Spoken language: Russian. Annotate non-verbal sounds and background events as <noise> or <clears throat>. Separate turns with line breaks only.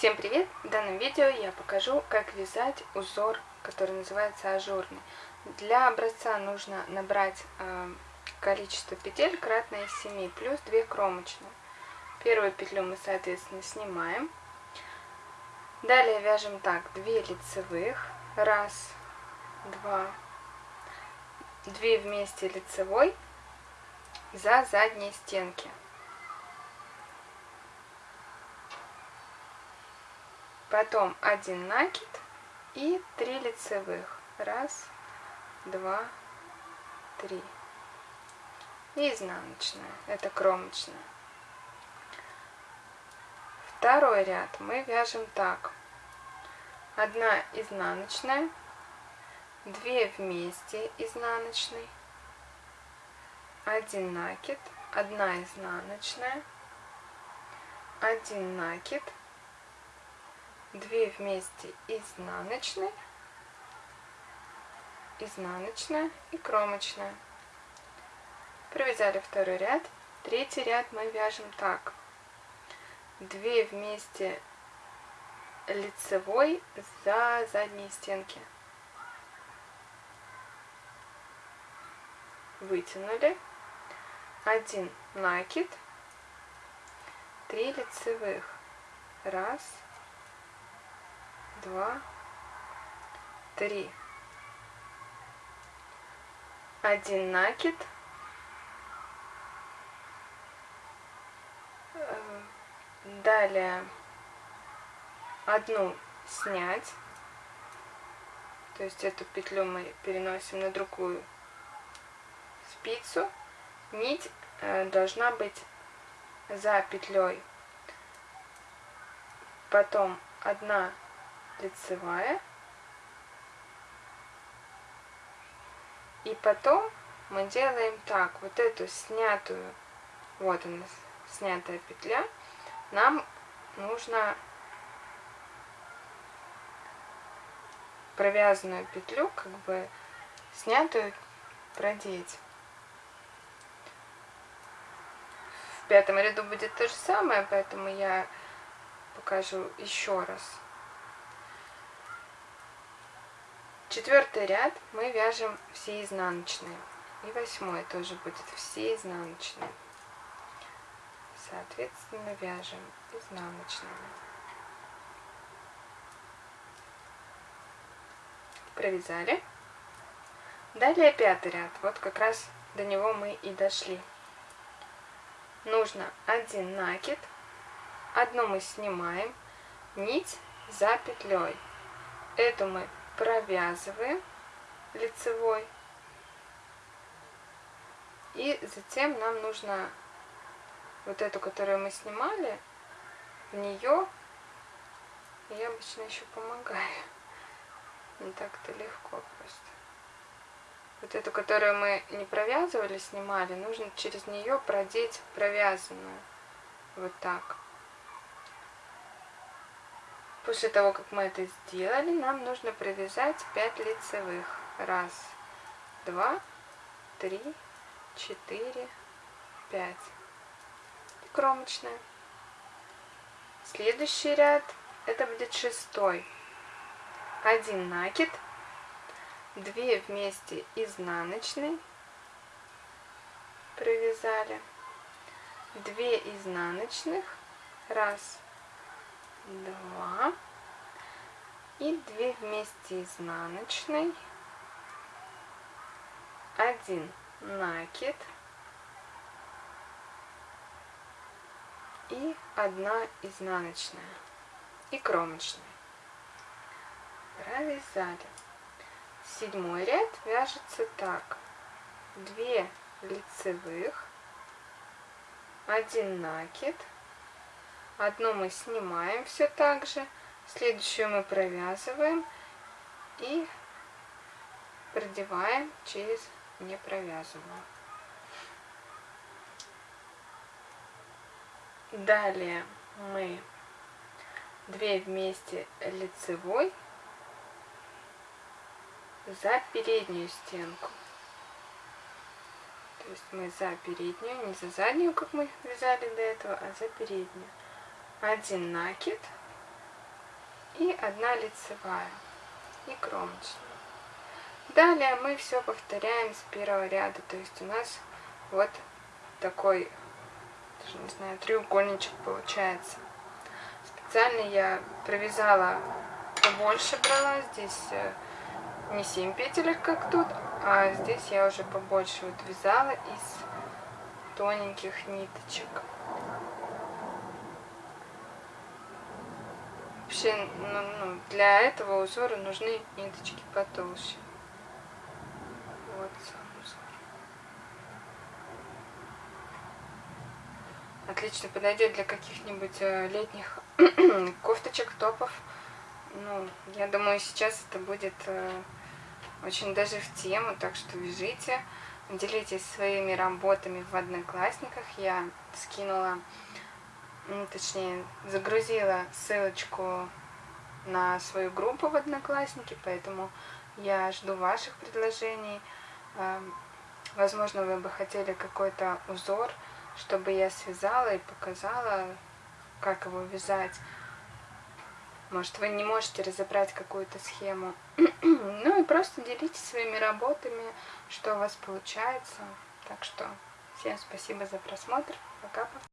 Всем привет! В данном видео я покажу, как вязать узор, который называется ажурный. Для образца нужно набрать э, количество петель кратное 7 плюс 2 кромочные. Первую петлю мы, соответственно, снимаем. Далее вяжем так, 2 лицевых, раз, два, 2 вместе лицевой за задние стенки. Потом один накид и три лицевых. Раз, два, три. И изнаночная, это кромочная. Второй ряд мы вяжем так. Одна изнаночная, две вместе изнаночной, один накид, одна изнаночная, один накид, 2 вместе изнаночной, изнаночная и кромочная. Провязали второй ряд. Третий ряд мы вяжем так. 2 вместе лицевой за задние стенки. Вытянули. Один накид. 3 лицевых. Раз, два, три. Один накид. Э, далее одну снять. То есть эту петлю мы переносим на другую спицу. Нить э, должна быть за петлей. Потом одна лицевая. И потом мы делаем так, вот эту снятую, вот она, снятая петля, нам нужно провязанную петлю, как бы снятую, продеть. В пятом ряду будет то же самое, поэтому я покажу еще раз. Четвертый ряд мы вяжем все изнаночные. И восьмой тоже будет все изнаночные. Соответственно, вяжем изнаночными. Провязали. Далее пятый ряд. Вот как раз до него мы и дошли. Нужно один накид. Одну мы снимаем. Нить за петлей. Эту мы провязываем лицевой. И затем нам нужно вот эту, которую мы снимали, в нее я обычно еще помогаю. <laughs> Не так-то легко просто. Вот эту, которую мы не провязывали, снимали, нужно через нее продеть провязанную. Вот так. После того, как мы это сделали, нам нужно провязать 5 лицевых. Раз, два, три, четыре, пять. Кромочная. Следующий ряд, это будет шестой. Один накид, две вместе изнаночной провязали, две изнаночных, раз, два и 2 вместе изнаночной, один накид и одна изнаночная и кромочная. Провязали. Седьмой ряд вяжется так. 2 лицевых, один накид, Одну мы снимаем все так же, следующую мы провязываем и продеваем через непровязанную. Далее мы две вместе лицевой за переднюю стенку. То есть мы за переднюю, не за заднюю, как мы вязали до этого, а за переднюю один накид, и одна лицевая и кромочная. Далее мы все повторяем с первого ряда, то есть у нас вот такой, даже не знаю, треугольничек получается. Специально я провязала побольше брала, здесь э, не 7 петелек, как тут, а здесь я уже побольше вот вязала из тоненьких ниточек. Вообще, ну, ну, для этого узора нужны ниточки потолще. Вот сам узор. Отлично подойдет для каких-нибудь э, летних <clears throat> кофточек, топов. Ну, я думаю, сейчас это будет э, очень даже в тему, так что вяжите. Делитесь своими работами в Одноклассниках. Я скинула ну, точнее, загрузила ссылочку на свою группу в Одноклассники, поэтому я жду ваших предложений. Эм, возможно, вы бы хотели какой-то узор, чтобы я связала и показала, как его вязать. Может, вы не можете разобрать какую-то схему. <clears throat> ну и просто делитесь своими работами, что у вас получается. Так что всем спасибо за просмотр. Пока-пока.